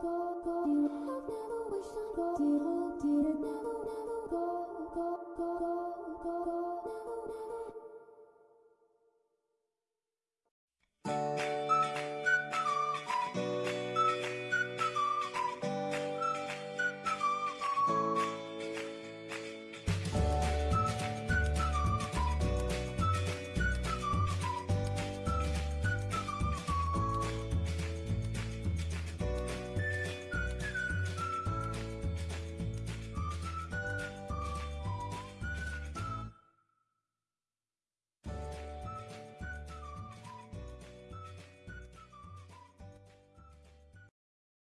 go, go, you have never wished on go,